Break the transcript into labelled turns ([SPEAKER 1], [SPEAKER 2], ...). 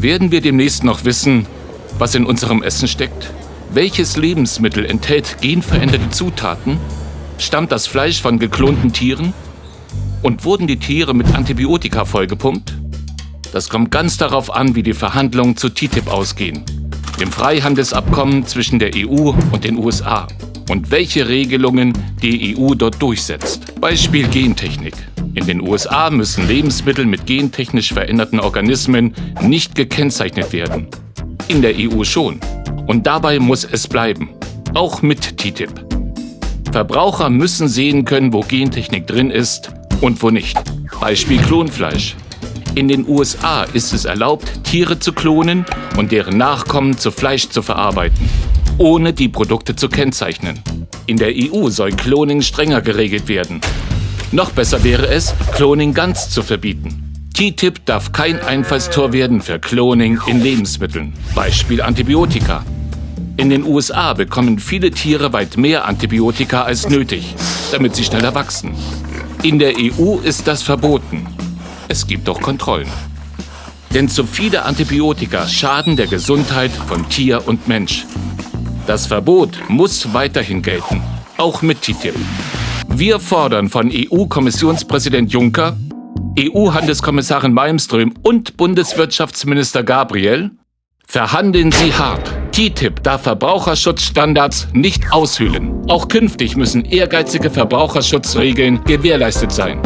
[SPEAKER 1] Werden wir demnächst noch wissen, was in unserem Essen steckt? Welches Lebensmittel enthält genveränderte Zutaten? Stammt das Fleisch von geklonten Tieren? Und wurden die Tiere mit Antibiotika vollgepumpt? Das kommt ganz darauf an, wie die Verhandlungen zu TTIP ausgehen, dem Freihandelsabkommen zwischen der EU und den USA und welche Regelungen die EU dort durchsetzt. Beispiel Gentechnik. In den USA müssen Lebensmittel mit gentechnisch veränderten Organismen nicht gekennzeichnet werden. In der EU schon. Und dabei muss es bleiben. Auch mit TTIP. Verbraucher müssen sehen können, wo Gentechnik drin ist und wo nicht. Beispiel Klonfleisch. In den USA ist es erlaubt, Tiere zu klonen und deren Nachkommen zu Fleisch zu verarbeiten, ohne die Produkte zu kennzeichnen. In der EU soll Cloning strenger geregelt werden. Noch besser wäre es, Cloning ganz zu verbieten. TTIP darf kein Einfallstor werden für Cloning in Lebensmitteln. Beispiel Antibiotika. In den USA bekommen viele Tiere weit mehr Antibiotika als nötig, damit sie schneller wachsen. In der EU ist das verboten. Es gibt doch Kontrollen. Denn zu viele Antibiotika schaden der Gesundheit von Tier und Mensch. Das Verbot muss weiterhin gelten, auch mit TTIP. Wir fordern von EU-Kommissionspräsident Juncker, EU-Handelskommissarin Malmström und Bundeswirtschaftsminister Gabriel, verhandeln Sie hart. TTIP darf Verbraucherschutzstandards nicht aushöhlen. Auch künftig müssen ehrgeizige Verbraucherschutzregeln gewährleistet sein.